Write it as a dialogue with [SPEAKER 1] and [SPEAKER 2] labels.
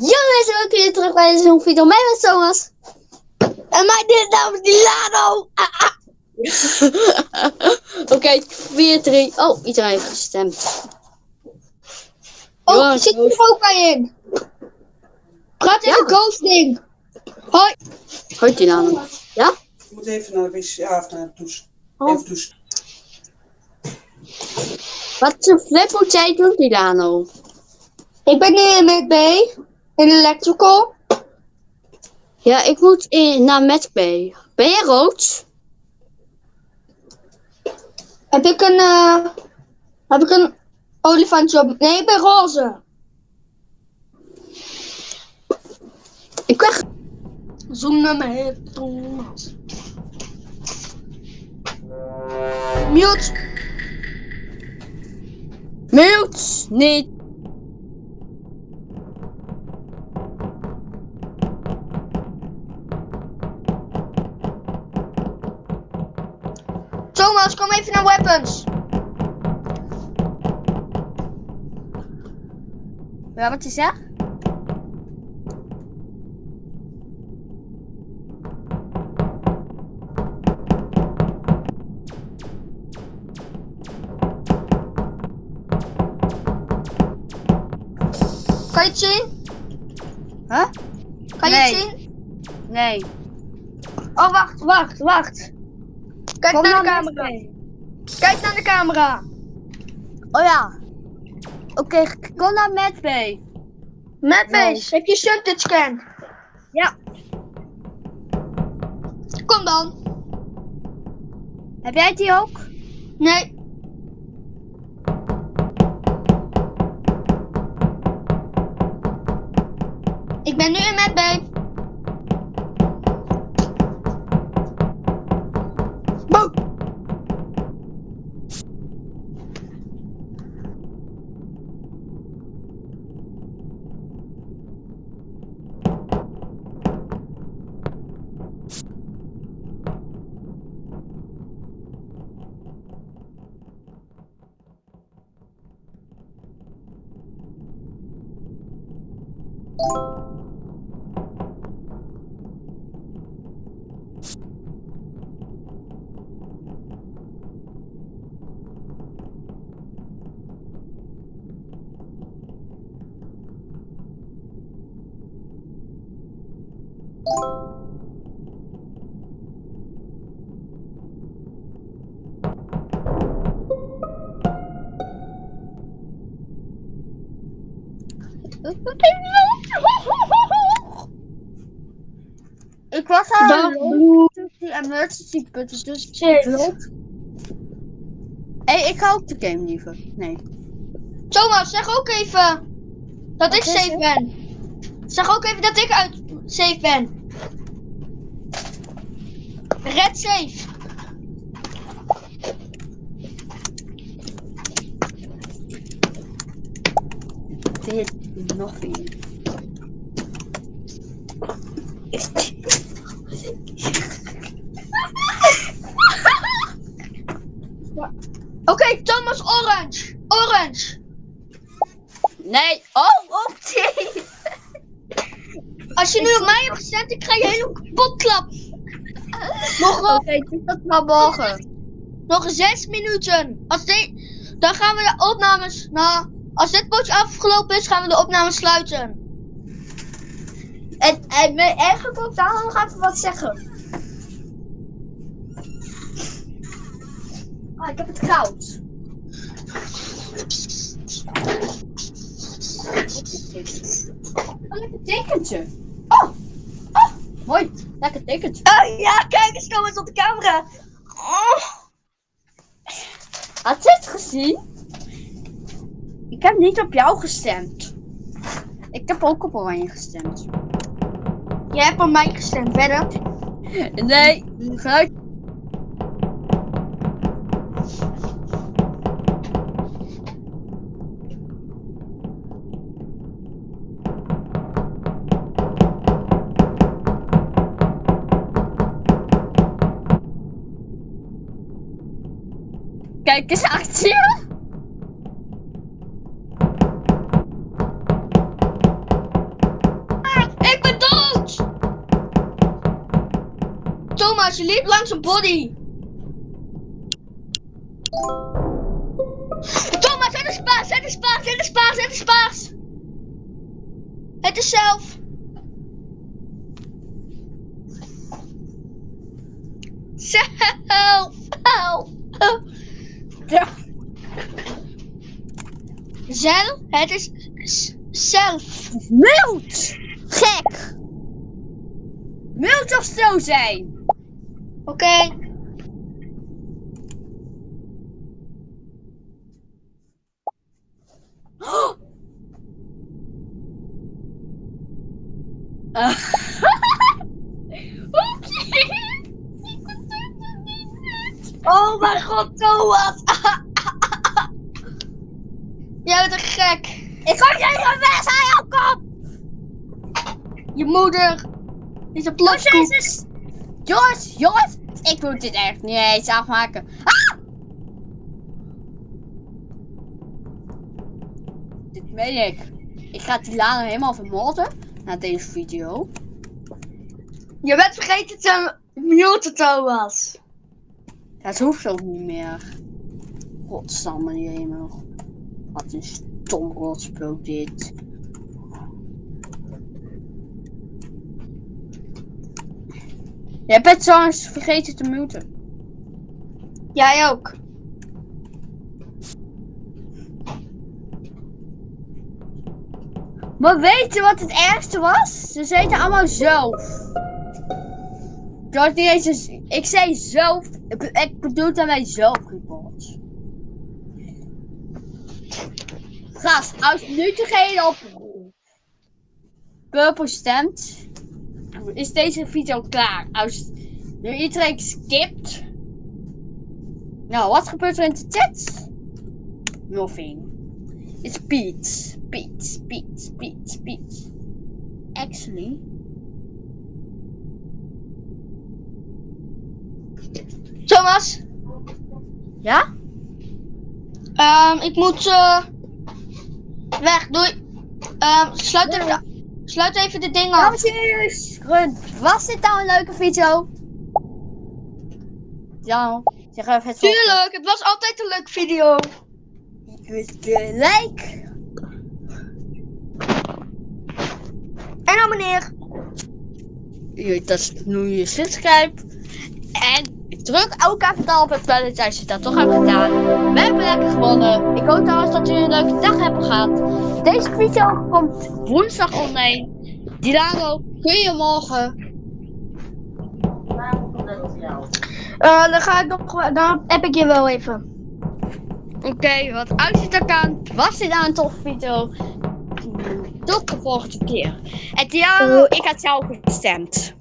[SPEAKER 1] Ja mensen, welkom weer terug bij nieuwe video. Mijn naam is Thomas. En mijn dit naam is Dilano. Ah, ah. Oké, 4, 3. Oh, iedereen heeft gestemd.
[SPEAKER 2] Oh,
[SPEAKER 1] Jongens,
[SPEAKER 2] zit er ook bij in? Praat even
[SPEAKER 1] Ja.
[SPEAKER 2] ghosting. Hoi.
[SPEAKER 1] Hoi Dilano. Ja?
[SPEAKER 3] Ik moet even naar de wc, ja, of naar de douche.
[SPEAKER 1] Oh.
[SPEAKER 3] Even douchen.
[SPEAKER 1] Wat voor flip moet jij doen Dilano?
[SPEAKER 2] Ik ben nu met B. Electrical.
[SPEAKER 1] Ja, ik moet in, naar Medbay. Ben jij rood?
[SPEAKER 2] Heb ik een, eh heb ik een olifantje op? Nee, ik ben roze.
[SPEAKER 1] Ik ben...
[SPEAKER 2] Zoom naar me, Thomas. Mute.
[SPEAKER 1] Mute! Niet.
[SPEAKER 2] Thomas, kom even naar weapons.
[SPEAKER 1] Ja, wat is dat?
[SPEAKER 2] Kan je het zien?
[SPEAKER 1] Huh?
[SPEAKER 2] Kan je
[SPEAKER 1] Nee.
[SPEAKER 2] het zien?
[SPEAKER 1] Nee.
[SPEAKER 2] Oh, wacht, wacht, wacht. Kijk
[SPEAKER 1] Kom
[SPEAKER 2] naar de camera. Kijk naar de camera.
[SPEAKER 1] Oh ja. Oké, kom naar Medbay.
[SPEAKER 2] Mapbase, heb je Suntit scan?
[SPEAKER 1] Ja.
[SPEAKER 2] Kom dan.
[SPEAKER 1] Heb jij die ook?
[SPEAKER 2] Nee. Ik ben nu in Medbay.
[SPEAKER 1] Ik was aan die emergency button, dus ik. Hé, hey, ik ga ook de game liever. Nee.
[SPEAKER 2] Thomas, zeg ook even dat ik safe ben. Zeg ook even dat ik uit safe ben. Red safe.
[SPEAKER 1] Dit een.
[SPEAKER 2] Oké, Thomas orange. Orange.
[SPEAKER 1] Nee. Oh, oké.
[SPEAKER 2] Als je nu op mij hebt gestemd, ik ga je helemaal kapot klappen. Nog, wel-
[SPEAKER 1] Oké, doe dat maar morgen.
[SPEAKER 2] nog zes minuten. Als dit, dan gaan we de opnames. Nou, als dit potje afgelopen is, gaan we de opnames sluiten.
[SPEAKER 1] En, en eigenlijk ook daar nog even wat zeggen. Ah, ik heb het koud. Een lekker tekentje. Oh, oh, mooi. Lekker tekentje.
[SPEAKER 2] Oh ja, kijk eens, Thomas op de camera. Oh.
[SPEAKER 1] Had je het gezien? Ik heb niet op jou gestemd. Ik heb ook op Oranje gestemd.
[SPEAKER 2] Jij hebt op mij gestemd, verder.
[SPEAKER 1] Nee, geluid. Kijk eens achter
[SPEAKER 2] Thomas, je liep langs een body. Thomas, het is paars, het is paars, het is paars, het is paars. Het is zelf. Zelf.
[SPEAKER 1] Ja.
[SPEAKER 2] Zelf, het is zelf.
[SPEAKER 1] Mild! Gek! Mild of zo zijn.
[SPEAKER 2] Oké.
[SPEAKER 1] Oh. Ah. Oké.
[SPEAKER 2] Oh mijn god, Thomas. Jij bent een gek.
[SPEAKER 1] Ik ga jij weg aan jouw kop!
[SPEAKER 2] Je moeder is een plotkoek.
[SPEAKER 1] Jezus! Jongens, jongens! Ik moet dit echt niet eens afmaken. Ah! Dit meen ik. Ik ga die laan helemaal vermoorden na deze video.
[SPEAKER 2] Je bent vergeten te muten, Thomas.
[SPEAKER 1] Dat hoeft ook niet meer. Godsamme hemel. Wat een stom rotspel dit. Jij bent trouwens vergeten te muten.
[SPEAKER 2] Jij ook.
[SPEAKER 1] Maar weet je wat het ergste was? Ze zeiden allemaal zelf. Ik had niet eens een- Ik zei zelf. Ik, ik bedoel daarmee zelf report. Gast, als nu degene op Purple stemt, is deze video klaar. Als nu iedereen skipt. Nou, wat gebeurt er in de chat? Nothing. It's Pete. Pete, Pete, Pete, Pete. Actually.
[SPEAKER 2] Thomas,
[SPEAKER 1] Ja?
[SPEAKER 2] ehm, ik moet eh weg. Doei. Ehm, sluit, even, sluit even de ding af.
[SPEAKER 1] Dames en was dit nou een leuke video? Ja, zeg even het.
[SPEAKER 2] Tuurlijk, het was altijd een leuke video.
[SPEAKER 1] Like.
[SPEAKER 2] En nou meneer.
[SPEAKER 1] Je, dat is nu je subscribe. En druk ook even op het belletje als je dat toch hebt gedaan. We hebben lekker gewonnen. Ik hoop trouwens dat jullie een leuke dag hebben gehad. Deze video komt woensdag online. Dilano, kun je morgen?
[SPEAKER 2] Eh, dan ga ik nog, dan heb ik je wel even.
[SPEAKER 1] Oké, wat je het kan, was dit nou een toffe video? Tot de volgende keer. En Diano, ik had jou gestemd.